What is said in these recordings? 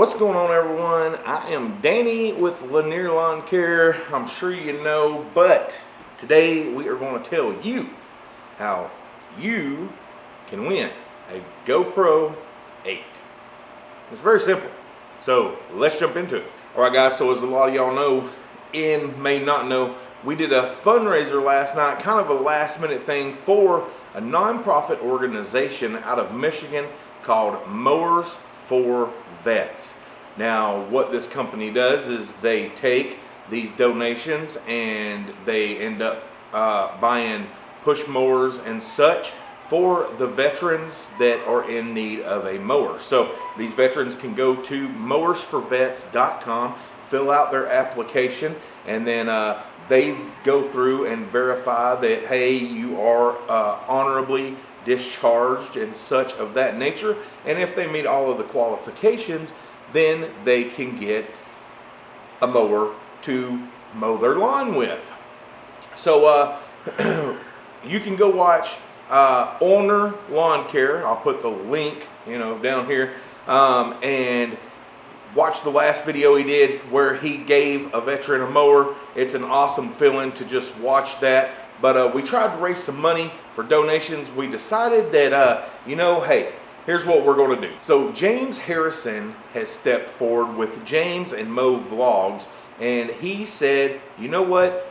What's going on everyone? I am Danny with Lanier Lawn Care. I'm sure you know, but today we are going to tell you how you can win a GoPro 8. It's very simple. So let's jump into it. All right guys, so as a lot of y'all know, and may not know, we did a fundraiser last night, kind of a last minute thing for a nonprofit organization out of Michigan called Mowers for vets. Now, what this company does is they take these donations and they end up uh, buying push mowers and such for the veterans that are in need of a mower. So these veterans can go to mowersforvets.com, fill out their application, and then uh, they go through and verify that, hey, you are uh, honorably discharged and such of that nature. And if they meet all of the qualifications, then they can get a mower to mow their lawn with. So uh, you can go watch uh, Owner Lawn Care. I'll put the link, you know, down here, um, and watch the last video he did where he gave a veteran a mower. It's an awesome feeling to just watch that. But uh, we tried to raise some money for donations. We decided that, uh, you know, hey, here's what we're going to do. So James Harrison has stepped forward with James and Mo Vlogs, and he said, you know what?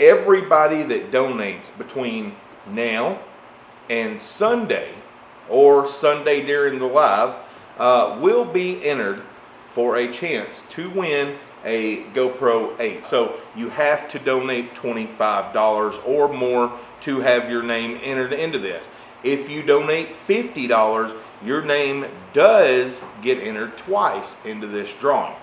Everybody that donates between now and Sunday, or Sunday during the live, uh, will be entered for a chance to win a GoPro 8. So you have to donate $25 or more to have your name entered into this. If you donate $50, your name does get entered twice into this drawing.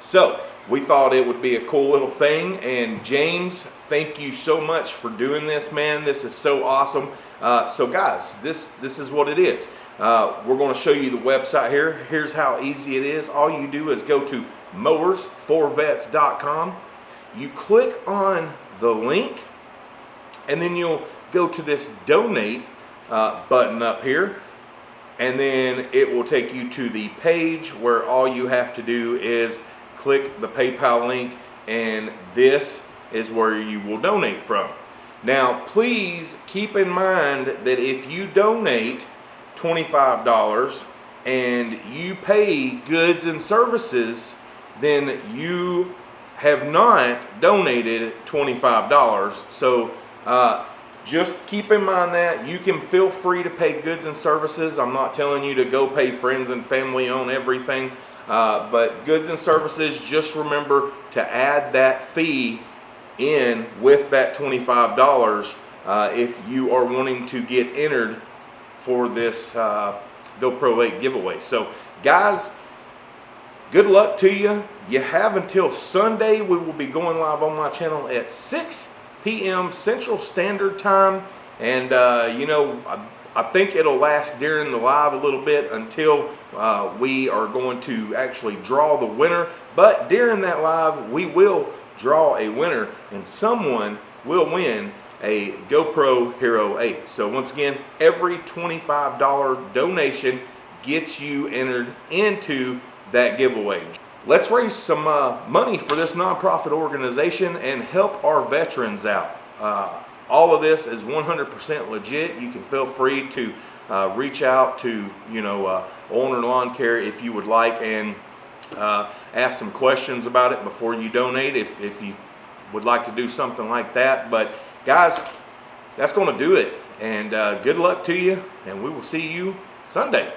So we thought it would be a cool little thing and James thank you so much for doing this man this is so awesome uh, so guys this this is what it is uh, we're going to show you the website here. Here's how easy it is. All you do is go to mowersforvets.com you click on the link and then you'll go to this donate uh, button up here and then it will take you to the page where all you have to do is click the PayPal link and this is where you will donate from. Now please keep in mind that if you donate $25 and you pay goods and services then you have not donated $25. So uh, just keep in mind that you can feel free to pay goods and services. I'm not telling you to go pay friends and family on everything. Uh, but goods and services, just remember to add that fee in with that $25 uh, if you are wanting to get entered for this uh, GoPro 8 giveaway. So guys, good luck to you. You have until Sunday. We will be going live on my channel at 6 p.m. Central Standard Time. And, uh, you know, I, I, think it'll last during the live a little bit until uh, we are going to actually draw the winner. But during that live, we will draw a winner and someone will win a GoPro Hero 8. So once again, every $25 donation gets you entered into that giveaway. Let's raise some uh, money for this nonprofit organization and help our veterans out. Uh, all of this is 100% legit. You can feel free to uh, reach out to, you know, uh, Owner Lawn Care if you would like and uh, ask some questions about it before you donate if, if you would like to do something like that. But guys, that's going to do it. And uh, good luck to you, and we will see you Sunday.